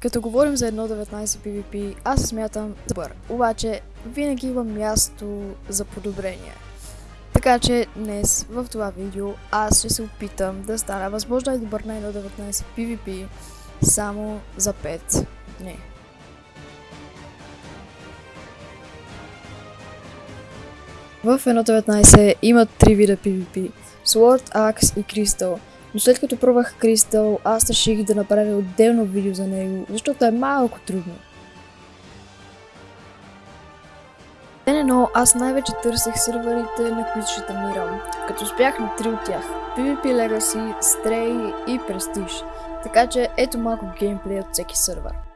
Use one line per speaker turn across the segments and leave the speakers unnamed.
Като говорим за 1.19 PvP, аз се смятам добър, обаче винаги има място за подобрение. Така че днес в това видео аз ще се опитам да стана възможно най-добър на 1.19 PvP само за 5 дни. В 1.19 има три вида PvP Sword, Axe и Crystal. Но след като пробвах Crystal, аз реших да направя отделно видео за него, защото е малко трудно. Ден едно аз най-вече търсех серверите, на които ще тренирам, като успях на три от тях. PvP Legacy, Stray и Prestige. Така че ето малко геймплей от всеки сервер.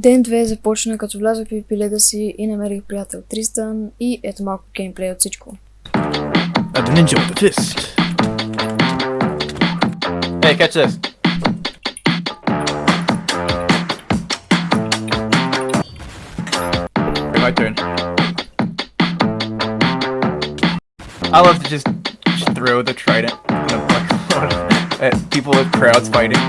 Ден 2 започна като влязох в PvP Legacy и намерих приятел Тристан и ето малко геймплей от всичко.
A ninja with a fist. Hey, catch this. My turn. I love to just throw the trident in a bucket at people with crowds fighting.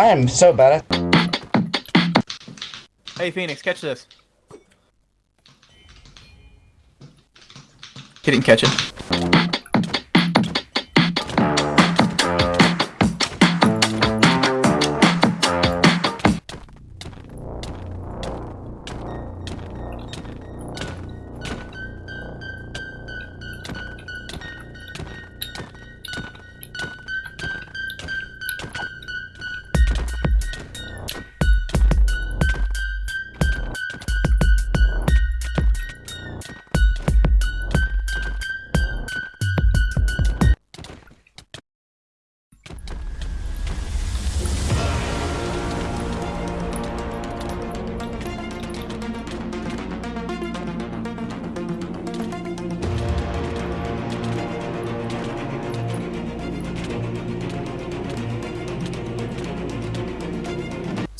I am so bad at
Hey, Phoenix, catch this. He didn't catch it.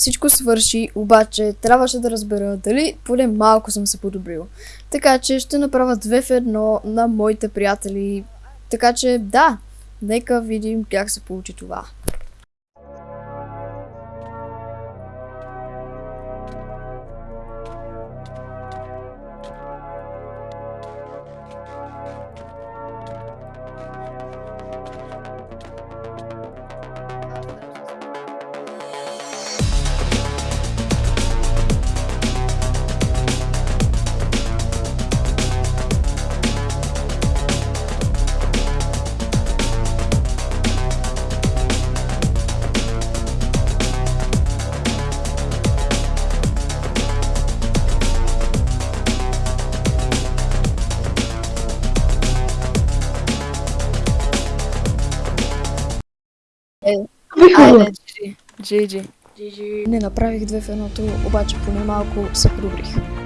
Всичко свърши, обаче трябваше да разбера дали поне малко съм се подобрил. Така че ще направя две в едно на моите приятели. Така че да, нека видим как се получи това. Айде, GG. GG. Не направих две в едното, обаче поне малко се подобрих.